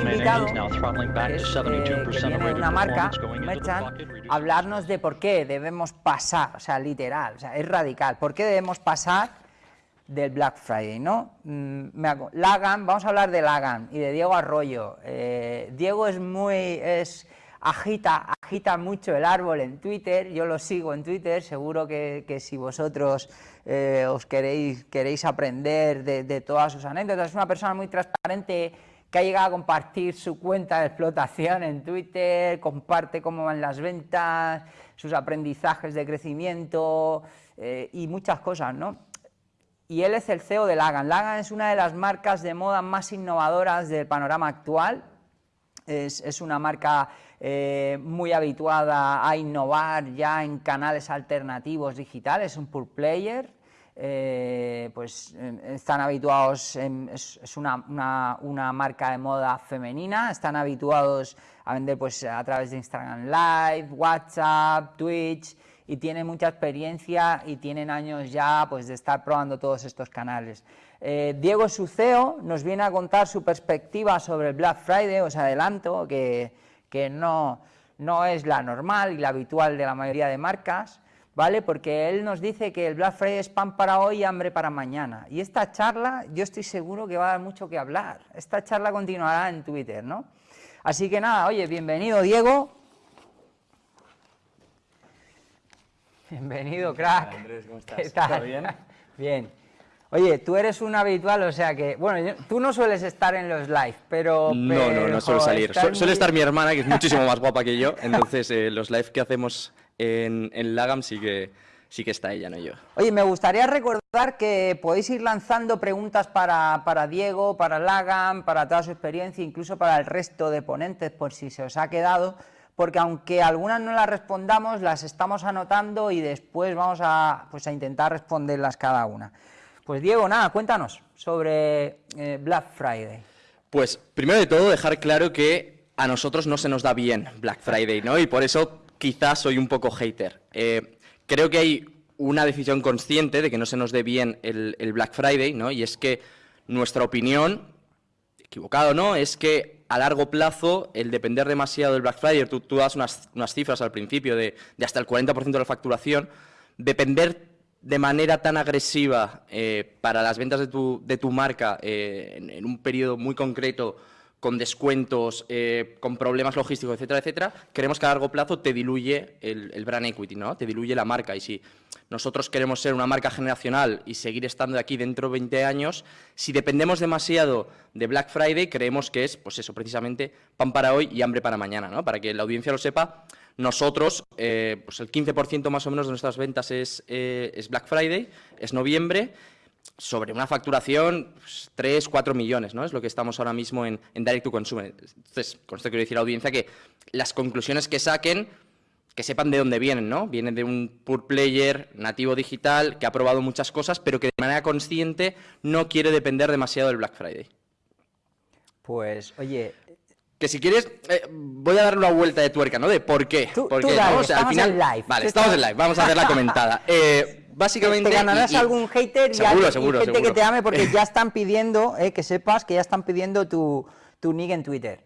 invitado, que es, eh, que viene de una marca, Merchant, hablarnos de por qué debemos pasar, o sea, literal, o sea, es radical, por qué debemos pasar del Black Friday, ¿no? Mm, Lagan, vamos a hablar de Lagan y de Diego Arroyo. Eh, Diego es muy, es, agita, agita mucho el árbol en Twitter, yo lo sigo en Twitter, seguro que, que si vosotros eh, os queréis, queréis aprender de, de todas sus anécdotas, es una persona muy transparente que ha llegado a compartir su cuenta de explotación en Twitter, comparte cómo van las ventas, sus aprendizajes de crecimiento eh, y muchas cosas, ¿no? y él es el CEO de Lagan. Lagan es una de las marcas de moda más innovadoras del panorama actual. Es, es una marca eh, muy habituada a innovar ya en canales alternativos digitales, es un pure player. Eh, pues están habituados, en- es, una- una marca de moda femenina, están habituados a vender pues a través de Instagram Live, WhatsApp, Twitch, y tienen mucha experiencia y tienen años ya pues, de estar probando todos estos canales. Eh, Diego Suceo nos viene a contar su perspectiva sobre el Black Friday, os adelanto que, que no, no es la normal y la habitual de la mayoría de marcas, ¿vale? Porque él nos dice que el Black Friday es pan para hoy y hambre para mañana. Y esta charla yo estoy seguro que va a dar mucho que hablar. Esta charla continuará en Twitter, ¿no? Así que nada, oye, bienvenido Diego. Bienvenido, crack. Andrés, ¿cómo ¿Qué estás? tal? ¿Todo bien? Bien. Oye, tú eres un habitual, o sea que, bueno, yo- tú no sueles estar en los live, pero... No, no, pero, no suele salir. Suele estar mi hermana, que es muchísimo más guapa que yo. Entonces, eh, los live que hacemos en, en Lagam sí que, sí que está ella, no yo. Oye, me gustaría recordar que podéis ir lanzando preguntas para, para Diego, para Lagan, para toda su experiencia, incluso para el resto de ponentes, por si se os ha quedado, porque aunque algunas no las respondamos, las estamos anotando y después vamos a, pues, a intentar responderlas cada una. Pues Diego, nada, cuéntanos sobre eh, Black Friday. Pues, primero de todo, dejar claro que a nosotros no se nos da bien Black Friday, ¿no? Y por eso quizás soy un poco hater. Eh, creo que hay una decisión consciente de que no se nos dé bien el, Black Friday, ¿no? Y es que nuestra opinión, equivocado no, es que a largo plazo el depender demasiado del Black Friday, tú, das unas, cifras al principio de, hasta el 40% de la facturación, depender de manera tan agresiva eh, para las ventas de tu, de tu marca eh, en, en un periodo muy concreto, con descuentos, eh, con problemas logísticos, etcétera, etcétera, creemos que a largo plazo te diluye el, brand equity, ¿no? Te diluye la marca. Y si nosotros queremos ser una marca generacional y seguir estando aquí dentro de 20 años, si dependemos demasiado de Black Friday, creemos que es, pues eso, precisamente pan para hoy y hambre para mañana, ¿no? Para que la audiencia lo sepa, nosotros, eh, pues el 15% más o menos de nuestras ventas es, eh, es Black Friday, es noviembre, sobre una facturación, pues, 3, 4 millones, ¿no? Es lo que estamos ahora mismo en, en Direct to Consumer. Entonces, con esto quiero decir a la audiencia que las conclusiones que saquen, que sepan de dónde vienen, ¿no? Vienen de un pure player nativo digital que ha probado muchas cosas, pero que de manera consciente no quiere depender demasiado del Black Friday. Pues, oye, Que si quieres, eh, voy a dar una vuelta de tuerca, ¿no? De por qué. Tú- ¿Por tú qué, dale, ¿no? O sea, al estamos final, en live. Vale, estamos en live, vamos a hacer la comentada. Eh, básicamente... te ganarás y- y- algún hater y, Seguro, y seguro, gente seguro. que te ame porque ya están pidiendo, eh, que sepas que ya están pidiendo tu, tu nick en Twitter.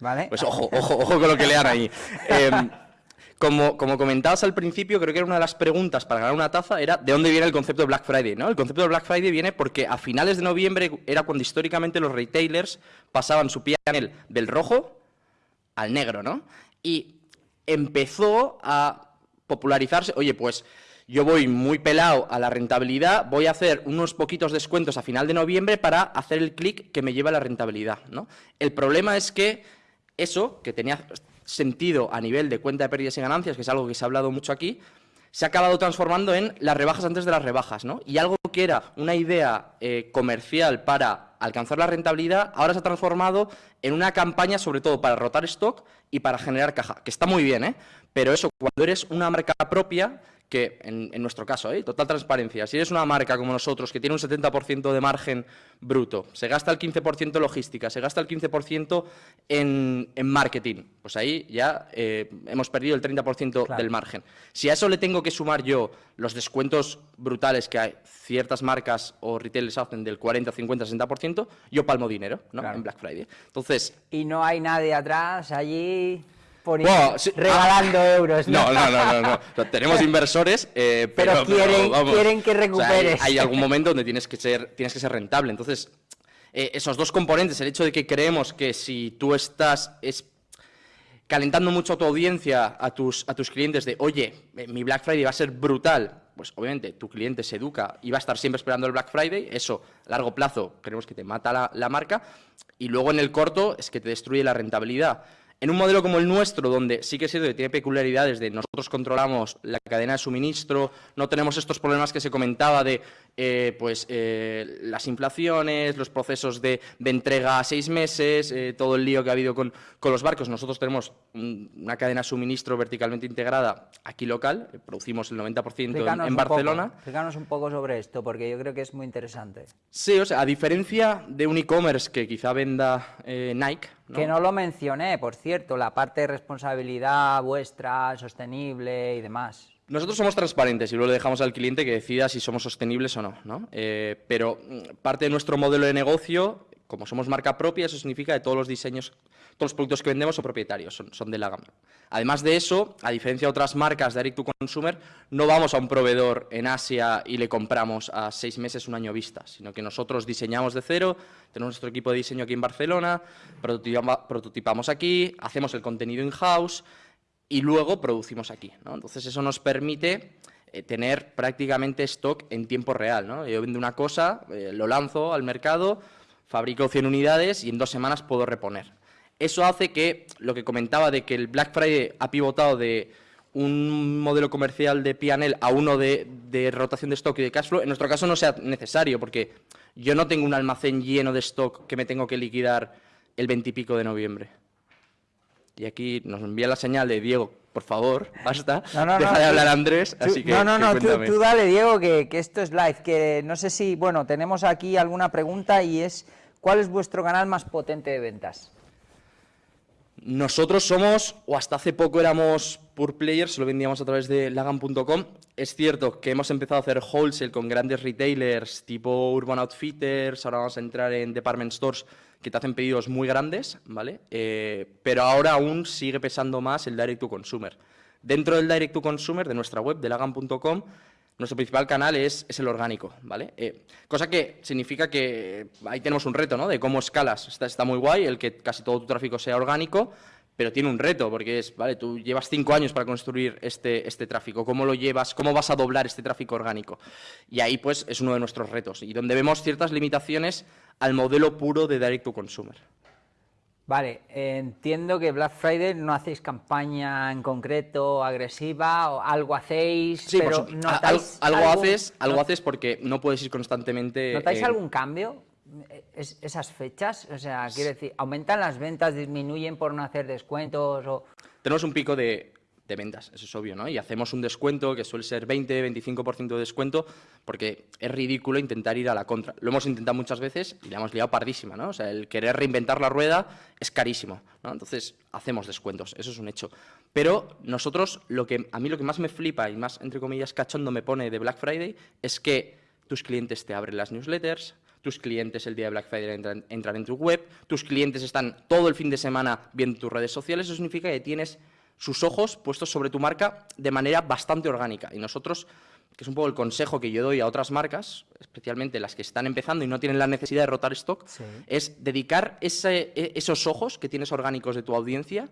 ¿Vale? Pues ojo, ojo, ojo con lo que lean ahí. Em, como, como comentabas al principio, creo que era una de las preguntas para ganar una taza, era de dónde viene el concepto de Black Friday. ¿no? El concepto de Black Friday viene porque a finales de noviembre era cuando históricamente los retailers pasaban su pianel del rojo al negro, ¿no? Y empezó a popularizarse, oye, pues yo voy muy pelado a la rentabilidad, voy a hacer unos poquitos descuentos a final de noviembre para hacer el clic que me lleva a la rentabilidad, ¿no? El problema es que eso, que tenía sentido a nivel de cuenta de pérdidas y ganancias, que es algo que se ha hablado mucho aquí, se ha acabado transformando en las rebajas antes de las rebajas, ¿no? Y algo que era una idea eh, comercial para alcanzar la rentabilidad, ahora se ha transformado en una campaña sobre todo para rotar stock y para generar caja, que está muy bien, ¿eh? Pero eso, cuando eres una marca propia, que en, nuestro caso, ¿eh? total transparencia, si eres una marca como nosotros que tiene un 70% de margen bruto, se gasta el 15% en logística, se gasta el 15% en, en, marketing, pues ahí ya eh, hemos perdido el 30% del margen. Si a eso le tengo que sumar yo los descuentos brutales que hay, ciertas marcas o retailers hacen del 40, 50, 60%, yo palmo dinero ¿no? en Black Friday. Entonces... Y no hay nadie atrás allí regalando ah, euros. ¿no? No, no, no, no, Tenemos inversores, eh, pero, quieren, que recuperes. hay, algún momento donde tienes que ser, tienes que ser rentable. Entonces, eh, esos dos componentes, el hecho de que creemos que si tú estás es, calentando mucho a tu audiencia, a tus, a tus clientes de, oye, eh, mi Black Friday va a ser brutal, pues obviamente tu cliente se educa y va a estar siempre esperando el Black Friday, eso a largo plazo creemos que te mata la, la marca, y luego en el corto es que te destruye la rentabilidad. En un modelo como el nuestro, donde sí que es cierto que tiene peculiaridades de nosotros controlamos la cadena de suministro, no tenemos estos problemas que se comentaba de eh, pues, eh, las inflaciones, los procesos de, entrega a seis meses, eh, todo el lío que ha habido con, los barcos. Nosotros tenemos una cadena de suministro verticalmente integrada aquí local, producimos el 90% en, Barcelona. Explícanos un poco sobre esto, porque yo creo que es muy interesante. Sí, o sea, a diferencia de un e-commerce que quizá venda Nike, que no lo mencioné, por cierto, la parte de responsabilidad vuestra, sostenible y demás. Nosotros somos transparentes y luego le dejamos al cliente que decida si somos sostenibles o no. ¿no? Eh, pero mm, parte de nuestro modelo de negocio, como somos marca propia, eso significa que todos los diseños todos los productos que vendemos son propietarios, son, de la gama. Además de eso, a diferencia de otras marcas de Direct to Consumer, no vamos a un proveedor en Asia y le compramos a seis meses, un año vista, sino que nosotros diseñamos de cero, tenemos nuestro equipo de diseño aquí en Barcelona, prototipamos aquí, hacemos el contenido in-house y luego producimos aquí. Entonces eso nos permite eh, tener prácticamente stock en tiempo real. Yo vendo una cosa, eh, lo lanzo al mercado, fabrico 100 unidades y en dos semanas puedo reponer. Eso hace que lo que comentaba de que el Black Friday ha pivotado de un modelo comercial de P&L a uno de, rotación de stock y de cash flow, en nuestro caso no sea necesario, porque yo no tengo un almacén lleno de stock que me tengo que liquidar el 20 y pico de noviembre. Y aquí nos envía la señal de Diego, por favor, basta, deja de hablar Andrés, así que No, no, no, tú, dale, Diego, que, que esto es live, que no sé si, bueno, tenemos aquí alguna pregunta y es, ¿cuál es vuestro canal más potente de ventas? Nosotros somos, o hasta hace poco éramos pure players, lo vendíamos a través de lagan.com. Es cierto que hemos empezado a hacer wholesale con grandes retailers tipo Urban Outfitters, ahora vamos a entrar en department stores que te hacen pedidos muy grandes, ¿vale? Eh, pero ahora aún sigue pesando más el direct to consumer. Dentro del direct to consumer de nuestra web, de lagan.com, nuestro principal canal es, el orgánico, ¿vale? Eh, cosa que significa que ahí tenemos un reto, ¿no? De cómo escalas. Está, está muy guay el que casi todo tu tráfico sea orgánico, pero tiene un reto, porque es, vale, tú llevas cinco años para construir este, este tráfico, ¿cómo lo llevas, cómo vas a doblar este tráfico orgánico? Y ahí, pues, es uno de nuestros retos, y donde vemos ciertas limitaciones al modelo puro de direct to consumer. Vale, entiendo que Black Friday no hacéis campaña en concreto agresiva, o algo hacéis, sí, pero notáis algo, haces, algo haces porque no puedes ir constantemente. ¿Notáis algún cambio? Esas fechas, o sea, quiero decir, aumentan las ventas, disminuyen por no hacer descuentos o. Tenemos un pico de de ventas, eso es obvio, ¿no? Y hacemos un descuento que suele ser 20, 25% de descuento porque es ridículo intentar ir a la contra. Lo hemos intentado muchas veces y le hemos liado pardísima, ¿no? O sea, el querer reinventar la rueda es carísimo, ¿no? Entonces, hacemos descuentos, eso es un hecho. Pero nosotros, lo que, a mí lo que más me flipa y más, entre comillas, cachondo me pone de Black Friday es que tus clientes te abren las newsletters, tus clientes el día de Black Friday entran, entran en tu web, tus clientes están todo el fin de semana viendo tus redes sociales, eso significa que tienes sus ojos puestos sobre tu marca de manera bastante orgánica. Y nosotros, que es un poco el consejo que yo doy a otras marcas, especialmente las que están empezando y no tienen la necesidad de rotar stock, es dedicar e, esos ojos que tienes orgánicos de tu audiencia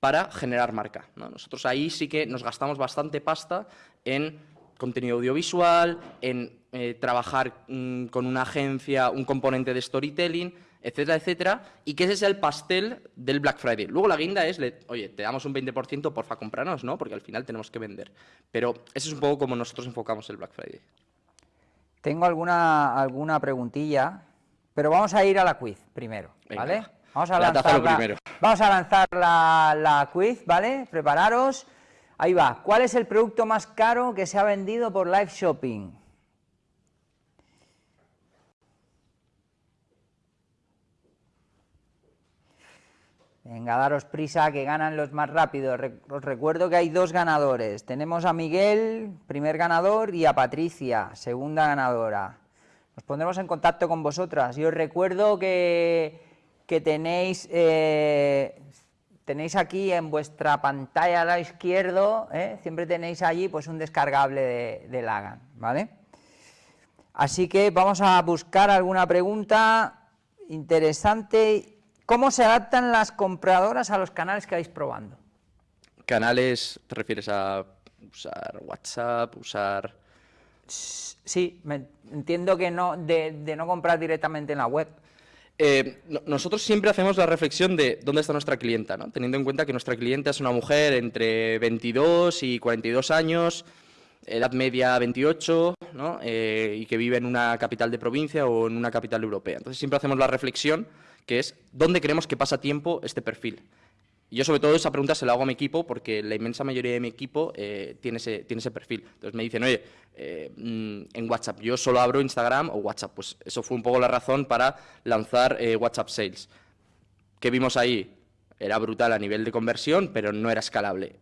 para generar marca. Nosotros ahí sí que nos gastamos bastante pasta en contenido audiovisual, en eh, trabajar mm, con una agencia, un componente de storytelling, etcétera, etcétera, y que ese sea el pastel del Black Friday. Luego la guinda es, oye, te damos un 20%, porfa, compranos, ¿no? Porque al final tenemos que vender. Pero ese es un poco como nosotros enfocamos el Black Friday. Tengo alguna, alguna preguntilla, pero vamos a ir a la quiz primero, ¿vale? Vamos a lanzar, la, vamos a lanzar la, la quiz, ¿vale? Prepararos. Ahí va. ¿Cuál es el producto más caro que se ha vendido por live shopping? Venga, daros prisa, que ganan los más rápidos. Os recuerdo que hay dos ganadores. Tenemos a Miguel, primer ganador, y a Patricia, segunda ganadora. Nos pondremos en contacto con vosotras. Y os recuerdo que, tenéis, eh, tenéis aquí en vuestra pantalla a la izquierda, ¿eh? siempre tenéis allí pues un descargable de, de Lagan, ¿vale? Así que vamos a buscar alguna pregunta interesante ¿Cómo se adaptan las compradoras a los canales que vais probando? ¿Canales te refieres a usar WhatsApp, usar...? Sí, entiendo que no, de, no comprar directamente en la web. Eh, nosotros siempre hacemos la reflexión de dónde está nuestra clienta, ¿no? teniendo en cuenta que nuestra clienta es una mujer entre 22 y 42 años, edad media 28, ¿no? Eh, y que vive en una capital de provincia o en una capital europea. Entonces siempre hacemos la reflexión que es ¿dónde creemos que pasa tiempo este perfil? Yo sobre todo esa pregunta se la hago a mi equipo porque la inmensa mayoría de mi equipo eh, tiene, ese, tiene ese perfil. Entonces me dicen, oye, eh, mm, en WhatsApp, yo solo abro Instagram o WhatsApp. Pues eso fue un poco la razón para lanzar eh, WhatsApp Sales. ¿Qué vimos ahí? Era brutal a nivel de conversión, pero no era escalable.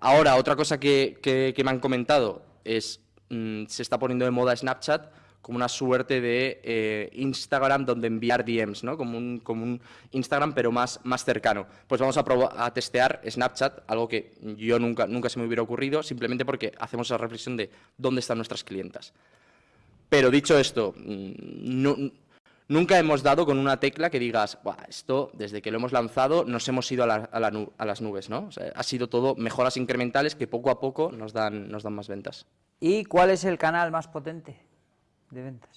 ahora, otra cosa que, me han comentado es, mm, se está poniendo de moda Snapchat, como una suerte de eh, Instagram donde enviar DMs, ¿no? Como un, como un Instagram pero más, más cercano. Pues vamos a, a testear Snapchat, algo que yo nunca, nunca se me hubiera ocurrido, simplemente porque hacemos esa reflexión de dónde están nuestras clientas. Pero dicho esto, mm, nunca hemos dado con una tecla que digas, esto desde que lo hemos lanzado nos hemos ido a, a, las nubes, ¿no? ha sido todo mejoras incrementales que poco a poco nos dan, nos dan más ventas. ¿Y cuál es el canal más potente? De ventas.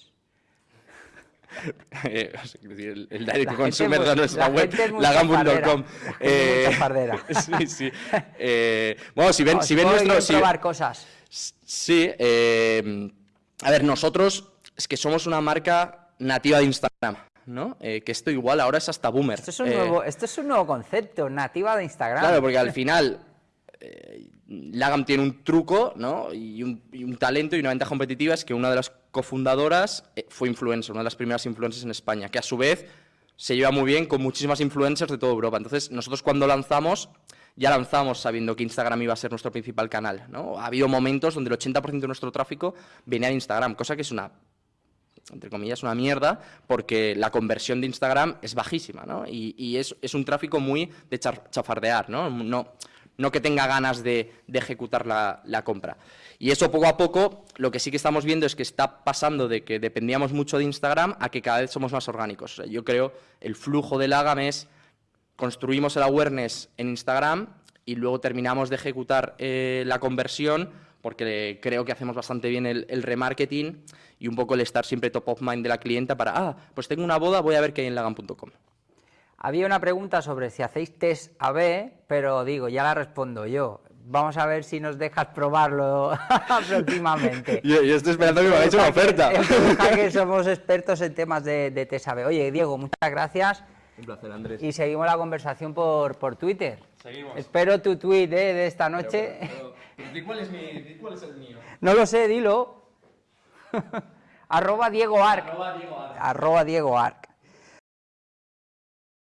Eh, el, el direct consumer de nuestra web, lagambun.com. Eh, sí, sí. Eh, bueno, si ven, si ven nuestro... Si, probar cosas. Sí. Eh, a ver, nosotros es que somos una marca nativa de Instagram. ¿no? Eh, que esto igual ahora es hasta boomer. Esto es, un nuevo, esto es un nuevo concepto, nativa de Instagram. Claro, porque al final eh, Lagam tiene un truco ¿no? y, un, talento y una ventaja competitiva es que una de las cofundadoras eh, fue influencer, una de las primeras influencers en España, que a su vez se lleva muy bien con muchísimas influencers de toda Europa. Entonces, nosotros cuando lanzamos, ya lanzamos sabiendo que Instagram iba a ser nuestro principal canal. ¿no? Ha habido momentos donde el 80% de nuestro tráfico venía de Instagram, cosa que es una entre comillas, una mierda, porque la conversión de Instagram es bajísima, ¿no? Y, es, un tráfico muy de chafardear, no no que tenga ganas de, ejecutar la, compra. Y eso poco a poco, lo que sí que estamos viendo es que está pasando de que dependíamos mucho de Instagram a que cada vez somos más orgánicos. yo creo el flujo del Agam es, construimos el awareness en Instagram y luego terminamos de ejecutar eh, la conversión porque creo que hacemos bastante bien el, el, remarketing y un poco el estar siempre top of mind de la clienta para, ah, pues tengo una boda, voy a ver qué hay en lagam.com. Había una pregunta sobre si hacéis test AB, pero digo, ya la respondo yo. Vamos a ver si nos dejas probarlo próximamente. yo, estoy esperando que me hagáis una oferta. que somos expertos en temas de, de test AB. Oye, Diego, muchas gracias. Un placer, Andrés. Y seguimos la conversación por, por Twitter. Seguimos. Espero tu tweet eh, de esta noche. cuál, es mi, cuál es el mío? No lo sé, dilo. Arroba Diego Arc. Arroba Diego Arc. Arroba Diego Arc.